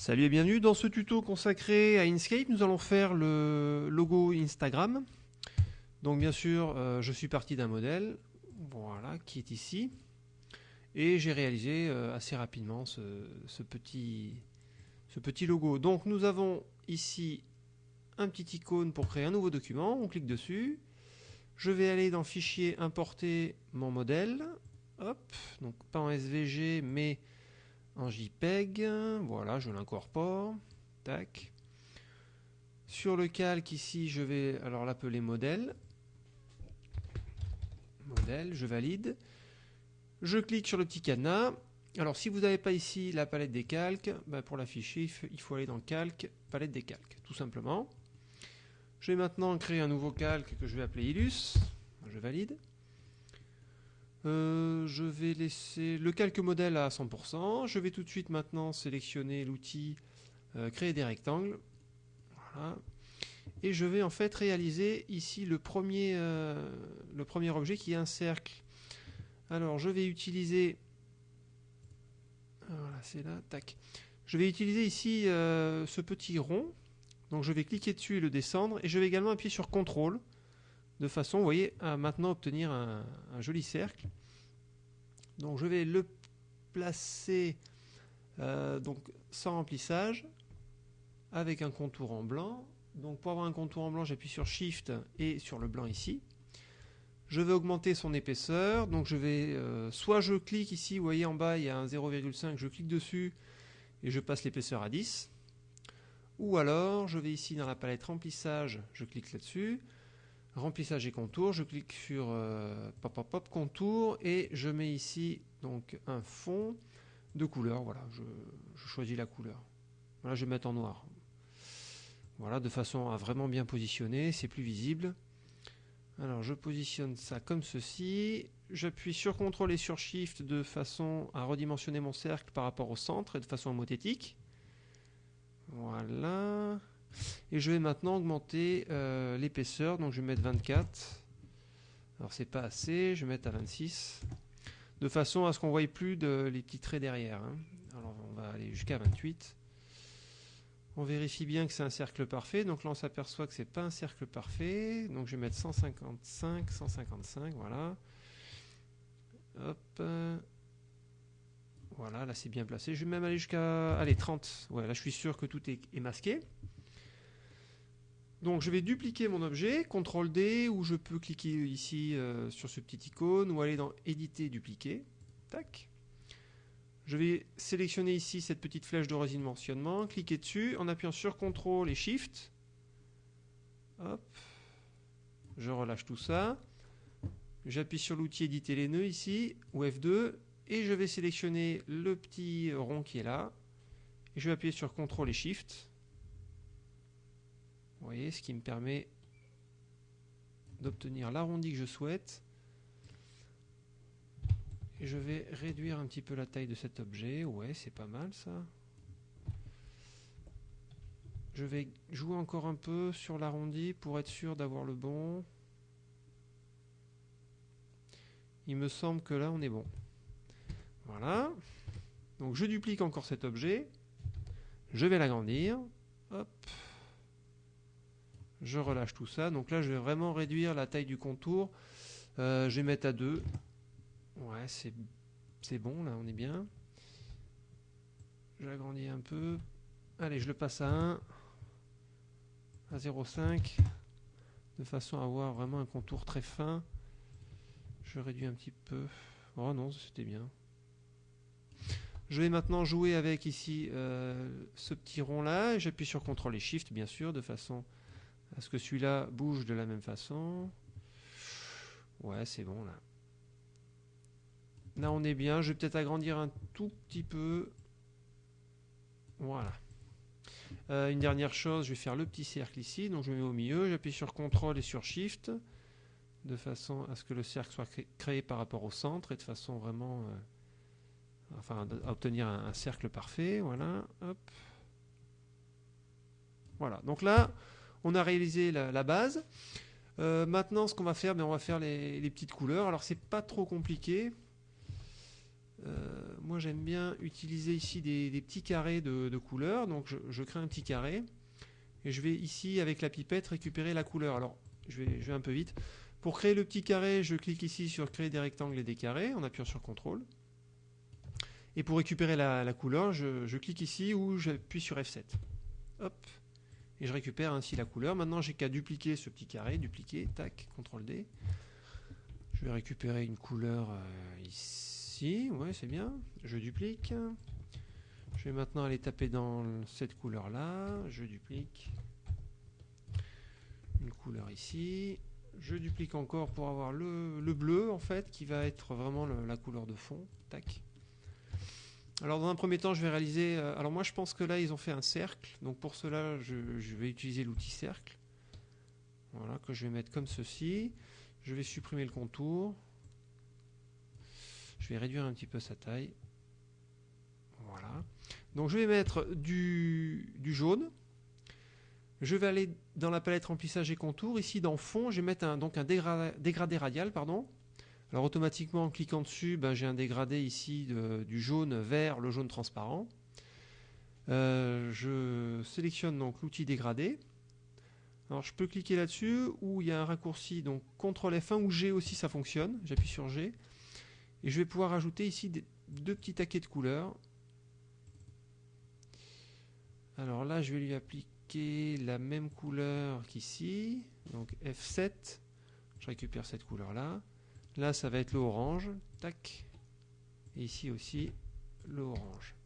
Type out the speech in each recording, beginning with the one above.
Salut et bienvenue dans ce tuto consacré à Inkscape. Nous allons faire le logo Instagram. Donc bien sûr, euh, je suis parti d'un modèle, voilà, qui est ici. Et j'ai réalisé euh, assez rapidement ce, petit, ce petit logo. Donc nous avons ici un petit icône pour créer un nouveau document. On clique dessus. Je vais aller dans Fichier, importer mon modèle. Hop, donc pas en SVG, mais en JPEG. Voilà, je l'incorpore. Tac. Sur le calque ici, je vais alors l'appeler modèle. Modèle, je valide. Je clique sur le petit cadenas. Alors si vous n'avez pas ici la palette des calques, ben, pour l'afficher, il faut aller dans calque, palette des calques, tout simplement. Je vais maintenant créer un nouveau calque que je vais appeler Illus. Je valide. Euh, je vais laisser le calque modèle à 100%. Je vais tout de suite maintenant sélectionner l'outil euh, créer des rectangles. Voilà. Et je vais en fait réaliser ici le premier, euh, objet qui est un cercle. Alors je vais utiliser... Voilà, c'est là, tac. Je vais utiliser ici ce petit rond. Donc je vais cliquer dessus et le descendre. Et je vais également appuyer sur CTRL de façon, voyez, à maintenant obtenir un, joli cercle. Donc je vais le placer euh, sans remplissage avec un contour en blanc. Donc pour avoir un contour en blanc, j'appuie sur Shift et sur le blanc ici. Je vais augmenter son épaisseur. Donc je vais, euh, soit je clique ici, vous voyez en bas il y a un 0,5, je clique dessus et je passe l'épaisseur à 10. Ou alors je vais ici dans la palette remplissage, je clique là-dessus remplissage et contour, je clique sur euh, contour et je mets ici donc un fond de couleur. Voilà, je, choisis la couleur. Voilà, je vais mettre en noir. Voilà, de façon à vraiment bien positionner, c'est plus visible. Alors je positionne ça comme ceci. J'appuie sur CTRL et sur SHIFT de façon à redimensionner mon cercle par rapport au centre et de façon homothétique. Voilà. Et je vais maintenant augmenter euh, l'épaisseur, donc je vais mettre 24. Alors c'est pas assez, je vais mettre à 26. De façon à ce qu'on ne voie plus les petits traits derrière. Hein. Alors on va aller jusqu'à 28. On vérifie bien que c'est un cercle parfait. Donc là on s'aperçoit que c'est pas un cercle parfait. Donc je vais mettre 155, 155, voilà. Hop. Voilà, là c'est bien placé. Je vais même aller jusqu'à allez, 30. Ouais, là je suis sûr que tout est masqué. Donc je vais dupliquer mon objet, CTRL D, ou je peux cliquer ici euh, sur ce petit icône, ou aller dans Éditer, Dupliquer. Tac. Je vais sélectionner ici cette petite flèche de redimensionnement, cliquer dessus en appuyant sur CTRL et SHIFT. Hop. Je relâche tout ça. J'appuie sur l'outil Éditer les nœuds ici, ou F2, et je vais sélectionner le petit rond qui est là. Et je vais appuyer sur CTRL et SHIFT vous voyez, ce qui me permet d'obtenir l'arrondi que je souhaite. Et je vais réduire un petit peu la taille de cet objet. Ouais, c'est pas mal ça. Je vais jouer encore un peu sur l'arrondi pour être sûr d'avoir le bon. Il me semble que là on est bon. Voilà. Donc je duplique encore cet objet. Je vais l'agrandir. Hop je relâche tout ça. Donc là, je vais vraiment réduire la taille du contour. Euh, je vais mettre à 2. Ouais, c'est bon, là, on est bien. J'agrandis un peu. Allez, je le passe à 1. À 0,5. De façon à avoir vraiment un contour très fin. Je réduis un petit peu. Oh non, c'était bien. Je vais maintenant jouer avec ici euh, ce petit rond là. J'appuie sur CTRL et SHIFT, bien sûr, de façon est-ce que celui-là bouge de la même façon? Ouais, c'est bon là. Là, on est bien. Je vais peut-être agrandir un tout petit peu. Voilà. Euh, une dernière chose, je vais faire le petit cercle ici. Donc, je me mets au milieu. J'appuie sur CTRL et sur SHIFT de façon à ce que le cercle soit créé par rapport au centre et de façon vraiment... Euh, enfin, à obtenir un, un, cercle parfait. Voilà. Hop. Voilà. Donc là on a réalisé la, base. Euh, maintenant, ce qu'on va faire, ben, on va faire les, petites couleurs. Alors, c'est pas trop compliqué. Euh, moi j'aime bien utiliser ici des, petits carrés de, couleurs. Donc je, crée un petit carré. Et je vais ici avec la pipette récupérer la couleur. Alors je vais, un peu vite. Pour créer le petit carré, je clique ici sur créer des rectangles et des carrés en appuyant sur CTRL. Et pour récupérer la, couleur, je, clique ici ou j'appuie sur F7. Hop. Et je récupère ainsi la couleur. Maintenant, j'ai qu'à dupliquer ce petit carré. Dupliquer, tac, CTRL D. Je vais récupérer une couleur euh, ici. Ouais, c'est bien. Je duplique. Je vais maintenant aller taper dans cette couleur-là. Je duplique. Une couleur ici. Je duplique encore pour avoir le, bleu, en fait, qui va être vraiment la couleur de fond. Tac. Alors dans un premier temps, je vais réaliser... Euh, alors moi, je pense que là, ils ont fait un cercle. Donc pour cela, je, vais utiliser l'outil cercle. Voilà, que je vais mettre comme ceci. Je vais supprimer le contour. Je vais réduire un petit peu sa taille. Voilà. Donc je vais mettre du, jaune. Je vais aller dans la palette remplissage et contour. Ici dans fond, je vais mettre un, donc dégradé, dégradé radial. pardon. Alors automatiquement en cliquant dessus, ben, j'ai un dégradé ici du jaune vers le jaune transparent. Euh, je sélectionne donc l'outil dégradé. Alors je peux cliquer là-dessus où il y a un raccourci donc CTRL F1 ou G aussi ça fonctionne. J'appuie sur G et je vais pouvoir ajouter ici deux petits taquets de couleurs. Alors là je vais lui appliquer la même couleur qu'ici. Donc F7. Je récupère cette couleur là. Là, ça va être le orange. Tac. Et ici aussi, le orange.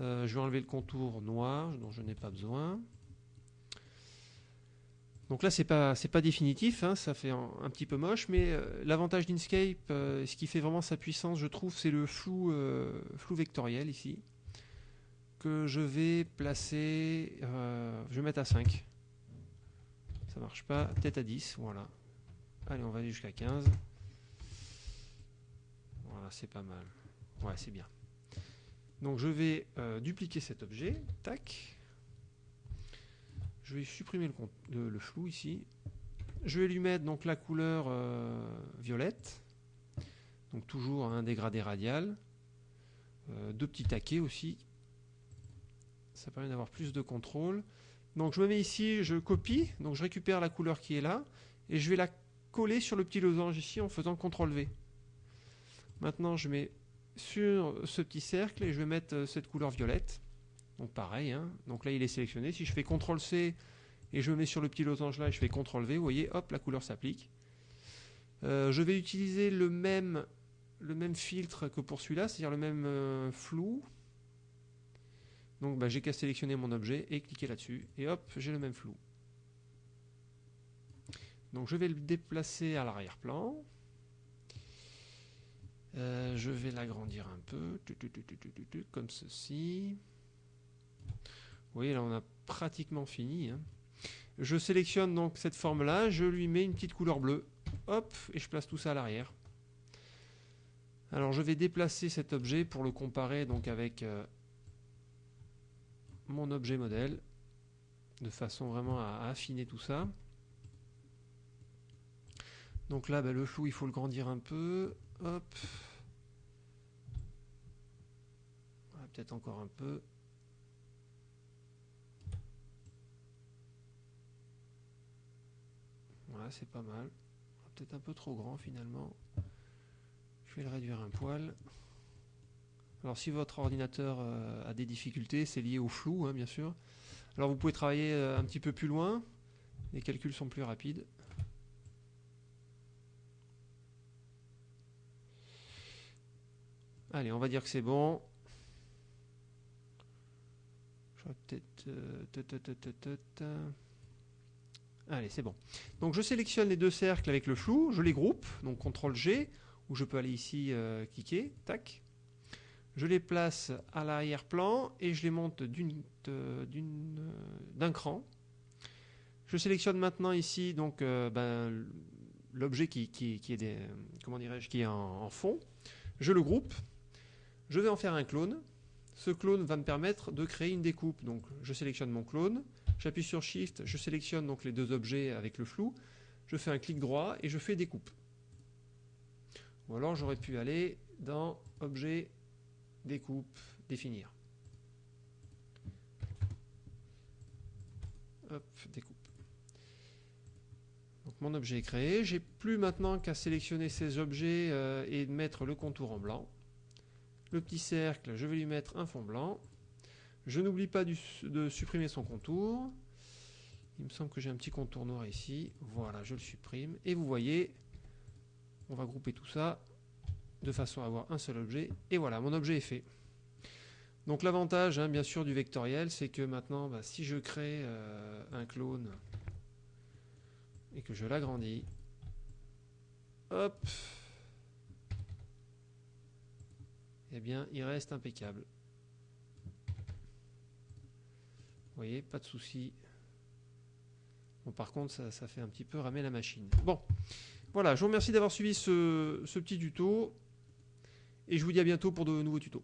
Euh, je vais enlever le contour noir dont je n'ai pas besoin. Donc là, c'est pas pas définitif, hein, ça fait un, petit peu moche, mais euh, l'avantage d'Inkscape, euh, ce qui fait vraiment sa puissance, je trouve, c'est le flou flou vectoriel ici que je vais placer. je vais mettre à 5. Ça marche pas, peut-être à 10, voilà. Allez, on va aller jusqu'à 15 c'est pas mal. Ouais, c'est bien. Donc je vais euh, dupliquer cet objet. Tac. Je vais supprimer le, flou ici. Je vais lui mettre donc la couleur euh, violette. Donc toujours un dégradé radial. Euh, deux petits taquets aussi. Ça permet d'avoir plus de contrôle. Donc je me mets ici, je copie, donc je récupère la couleur qui est là, et je vais la coller sur le petit losange ici en faisant CTRL V. Maintenant, je mets sur ce petit cercle et je vais mettre euh, cette couleur violette. Donc pareil, hein. donc là il est sélectionné. Si je fais CTRL C et je mets sur le petit losange là et je fais CTRL V, vous voyez, hop, la couleur s'applique. Euh, je vais utiliser le même, le même filtre que pour celui-là, c'est-à-dire le même euh, flou. Donc bah, j'ai qu'à sélectionner mon objet et cliquer là-dessus. Et hop, j'ai le même flou. Donc je vais le déplacer à l'arrière-plan. Euh, je vais l'agrandir un peu, comme ceci. Vous voyez, là, on a pratiquement fini. Hein. Je sélectionne donc cette forme-là, je lui mets une petite couleur bleue. Hop, et je place tout ça à l'arrière. Alors, je vais déplacer cet objet pour le comparer donc avec euh, mon objet modèle, de façon vraiment à, affiner tout ça. Donc là, ben, le flou, il faut le grandir un peu. Hop. Peut-être encore un peu. Voilà, c'est pas mal. Peut-être un peu trop grand finalement. Je vais le réduire un poil. Alors si votre ordinateur euh, a des difficultés, c'est lié au flou, hein, bien sûr. Alors vous pouvez travailler euh, un petit peu plus loin. Les calculs sont plus rapides. Allez, on va dire que c'est bon. Je vais peut-être... Euh, Allez, c'est bon. Donc je sélectionne les deux cercles avec le flou, je les groupe, donc CTRL G, ou je peux aller ici euh, cliquer, tac. Je les place à l'arrière-plan et je les monte euh, d'un cran. Je sélectionne maintenant ici ben, l'objet qui est en fond. Je le groupe je vais en faire un clone. Ce clone va me permettre de créer une découpe. Donc je sélectionne mon clone, j'appuie sur Shift, je sélectionne donc les deux objets avec le flou, je fais un clic droit et je fais découpe. Ou alors j'aurais pu aller dans Objet, découpe, définir. Découpe. Mon objet est créé. J'ai plus maintenant qu'à sélectionner ces objets euh, et mettre le contour en blanc. Le petit cercle, je vais lui mettre un fond blanc. Je n'oublie pas de supprimer son contour. Il me semble que j'ai un petit contour noir ici. Voilà, je le supprime. Et vous voyez, on va grouper tout ça de façon à avoir un seul objet. Et voilà, mon objet est fait. Donc l'avantage, hein, bien sûr, du vectoriel, c'est que maintenant, bah, si je crée euh, un clone et que je l'agrandis, hop, eh bien, il reste impeccable. Vous voyez, pas de souci. Bon, par contre, ça, fait un petit peu ramer la machine. Bon, voilà, je vous remercie d'avoir suivi ce petit tuto. Et je vous dis à bientôt pour de nouveaux tutos.